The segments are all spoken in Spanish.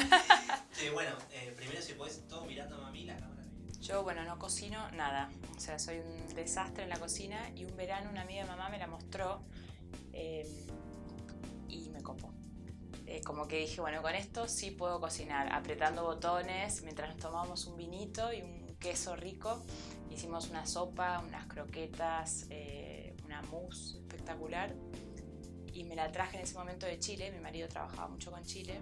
Sí, bueno, eh, primero si podés todo mirando a mí la cámara. Yo, bueno, no cocino nada. O sea, soy un desastre en la cocina y un verano una amiga de mamá me la mostró eh, y me copó. Eh, como que dije, bueno, con esto sí puedo cocinar, apretando botones, mientras nos tomábamos un vinito y un queso rico. Hicimos una sopa, unas croquetas, eh, una mousse espectacular. Y me la traje en ese momento de Chile, mi marido trabajaba mucho con Chile,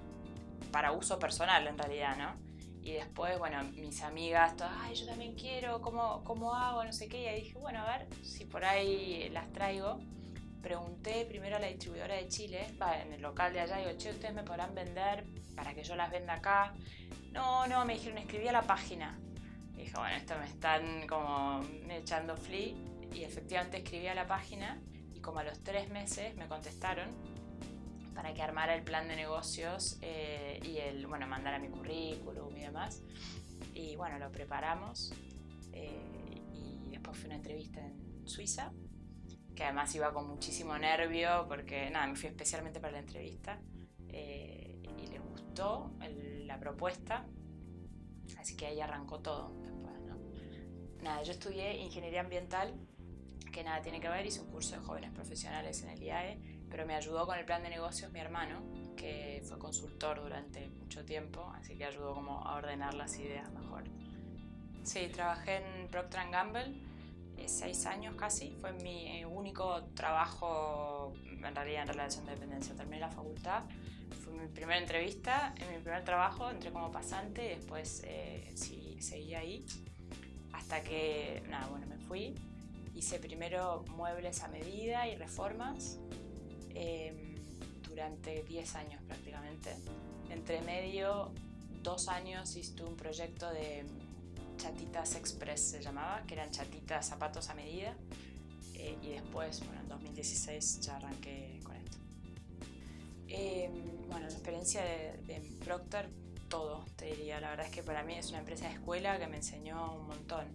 para uso personal en realidad, ¿no? Y después, bueno, mis amigas, todas, ay, yo también quiero, ¿cómo, ¿cómo hago? No sé qué. Y ahí dije, bueno, a ver si por ahí las traigo. Pregunté primero a la distribuidora de Chile, va, en el local de allá, digo, che, ¿ustedes me podrán vender para que yo las venda acá? No, no, me dijeron, escribí a la página. Y dije, bueno, esto me están como echando flea. Y efectivamente escribí a la página y como a los tres meses me contestaron para que armara el plan de negocios eh, y el, bueno, mandara mi currículum y demás. Y bueno, lo preparamos eh, y después fue una entrevista en Suiza, que además iba con muchísimo nervio porque nada, me fui especialmente para la entrevista eh, y les gustó la propuesta, así que ahí arrancó todo después, ¿no? Nada, yo estudié ingeniería ambiental, que nada tiene que ver, hice un curso de jóvenes profesionales en el IAE pero me ayudó con el plan de negocios mi hermano, que fue consultor durante mucho tiempo, así que ayudó como a ordenar las ideas mejor. Sí, trabajé en Procter Gamble eh, seis años casi, fue mi eh, único trabajo en realidad en relación de dependencia. Terminé la facultad, fue mi primera entrevista, en mi primer trabajo entré como pasante y después eh, sí, seguí ahí hasta que, nada, bueno, me fui. Hice primero muebles a medida y reformas Em, durante 10 años prácticamente. Entre medio, dos años hice un proyecto de chatitas express se llamaba, que eran chatitas zapatos a medida. Eh, y después, bueno, en 2016 ya arranqué con esto. Em, bueno, la experiencia de, Procter, todo, te diría. La verdad es que para mí es una empresa de escuela que me enseñó un montón.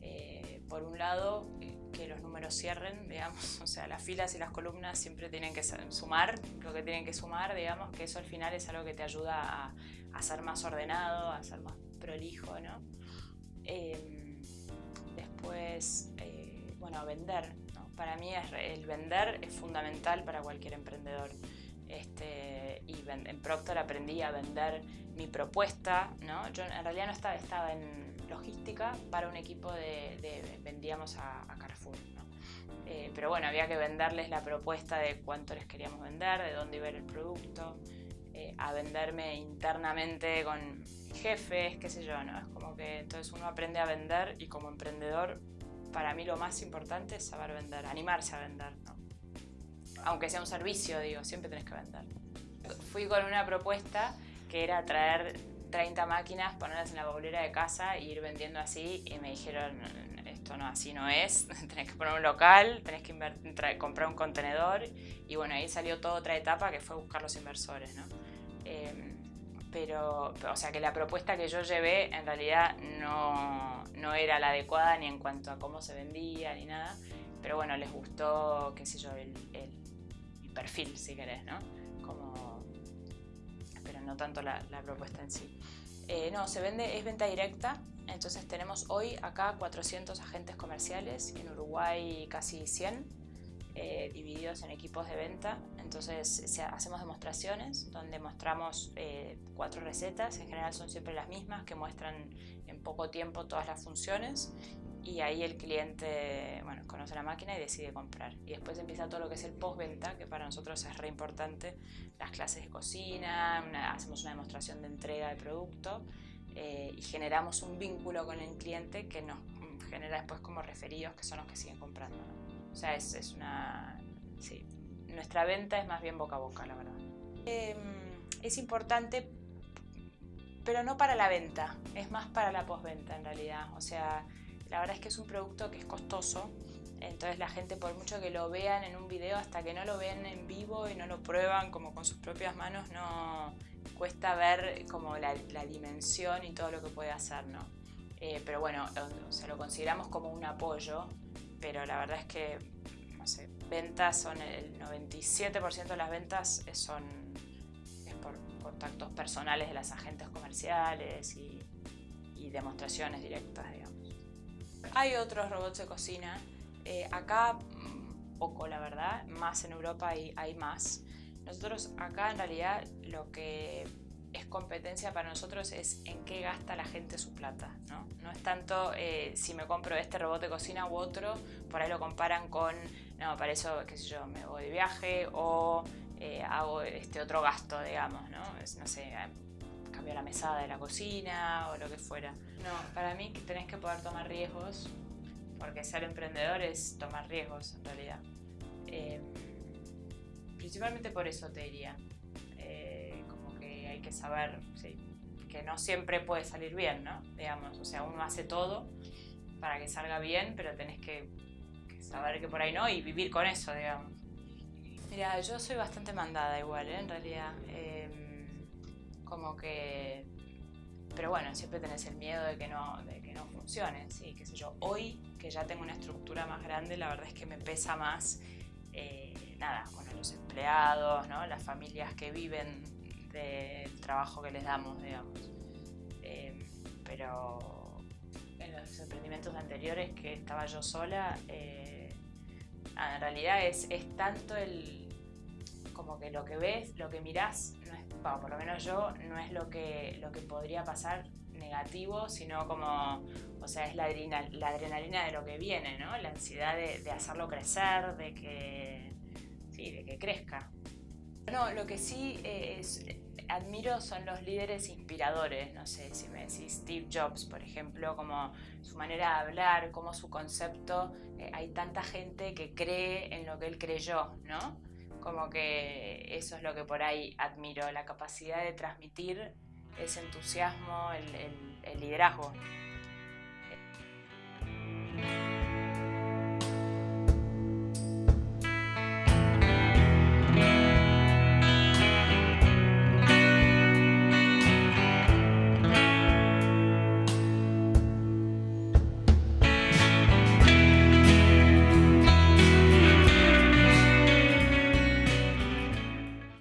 Eh, por un lado, eh, que los números cierren, digamos, o sea, las filas y las columnas siempre tienen que sumar lo que tienen que sumar, digamos, que eso al final es algo que te ayuda a, ser más ordenado, a ser más prolijo, ¿no? Em, después, eh, bueno, vender, Para mí el vender es fundamental para cualquier emprendedor. Este, y en Procter aprendí a vender mi propuesta, ¿no? Yo en realidad no estaba, estaba en logística para un equipo de, vendíamos a, Carrefour, eh, pero bueno, había que venderles la propuesta de cuánto les queríamos vender, de dónde iba el producto, eh, a venderme internamente con jefes, qué sé yo, ¿no? Es como que entonces uno aprende a vender y como emprendedor, para mí lo más importante es saber vender, animarse a vender, ¿no? aunque sea un servicio, digo, siempre tenés que vender. Fui con una propuesta que era traer 30 máquinas, ponerlas en la bolera de casa e ir vendiendo así y me dijeron, esto no, así no es, tenés que poner un local, tenés que comprar un contenedor y bueno, ahí salió toda otra etapa que fue buscar los inversores, ¿no? Em, pero, o sea que la propuesta que yo llevé en realidad no, no era la adecuada ni en cuanto a cómo se vendía ni nada, pero bueno, les gustó, qué sé yo, el perfil, si querés, ¿no? Como, no tanto la, propuesta en sí. Eh, no, se vende, es venta directa, entonces tenemos hoy acá 400 agentes comerciales, en Uruguay casi 100, eh, divididos en equipos de venta. Entonces hacemos demostraciones donde mostramos eh, cuatro recetas, en general son siempre las mismas, que muestran en poco tiempo todas las funciones y ahí el cliente bueno, conoce la máquina y decide comprar. Y después empieza todo lo que es el postventa, que para nosotros es re importante, las clases de cocina, hacemos una demostración de entrega de producto eh, y generamos un vínculo con el cliente que nos genera después como referidos, que son los que siguen comprando. O sea, es, es, una... Sí, nuestra venta es más bien boca a boca, la verdad. Em, es importante, pero no para la venta, es más para la postventa en realidad. O sea, la verdad es que es un producto que es costoso, entonces la gente por mucho que lo vean en un video, hasta que no lo ven en vivo y no lo prueban como con sus propias manos, no cuesta ver como la, dimensión y todo lo que puede hacer, ¿no? Eh, pero bueno, se lo consideramos como un apoyo, pero la verdad es que, no sé, ventas son el 97% de las ventas son es por contactos personales de las agentes comerciales y, demostraciones directas, digamos. Hay otros robots de cocina. Eh, acá, mm, poco la verdad, más en Europa hay, hay más. Nosotros acá en realidad lo que es competencia para nosotros es en qué gasta la gente su plata, ¿no? No es tanto eh, si me compro este robot de cocina u otro, por ahí lo comparan con, no, para eso, qué sé yo, me voy de viaje o eh, hago este otro gasto, digamos, ¿no? no sé, cambio la mesada de la cocina o lo que fuera. No, para mí tenés que poder tomar riesgos, porque ser emprendedor es tomar riesgos en realidad. Eh, principalmente por eso te diría que saber que no siempre puede salir bien, ¿no? Digamos, o sea, uno hace todo para que salga bien, pero tenés que, saber que por ahí no y vivir con eso, digamos. Mira, yo soy bastante mandada igual, ¿eh? en realidad. Em, como que... Pero bueno, siempre tenés el miedo de que no, de que no funcione, sí, qué sé yo. Hoy, que ya tengo una estructura más grande, la verdad es que me pesa más, eh, nada, bueno, los empleados, ¿no? Las familias que viven del trabajo que les damos, digamos. Eh, pero en los emprendimientos anteriores que estaba yo sola, eh, en realidad es, es, tanto el como que lo que ves, lo que mirás, es, por lo menos yo, no es lo que, lo que podría pasar negativo, sino como, o sea, es la, adrenalina de lo que viene, ¿no? La ansiedad de, de hacerlo crecer, de que, sí, de que crezca. No, lo que sí eh, es, admiro son los líderes inspiradores, no sé si me decís Steve Jobs, por ejemplo, como su manera de hablar, como su concepto, eh, hay tanta gente que cree en lo que él creyó, ¿no? Como que eso es lo que por ahí admiro, la capacidad de transmitir ese entusiasmo, el, el liderazgo.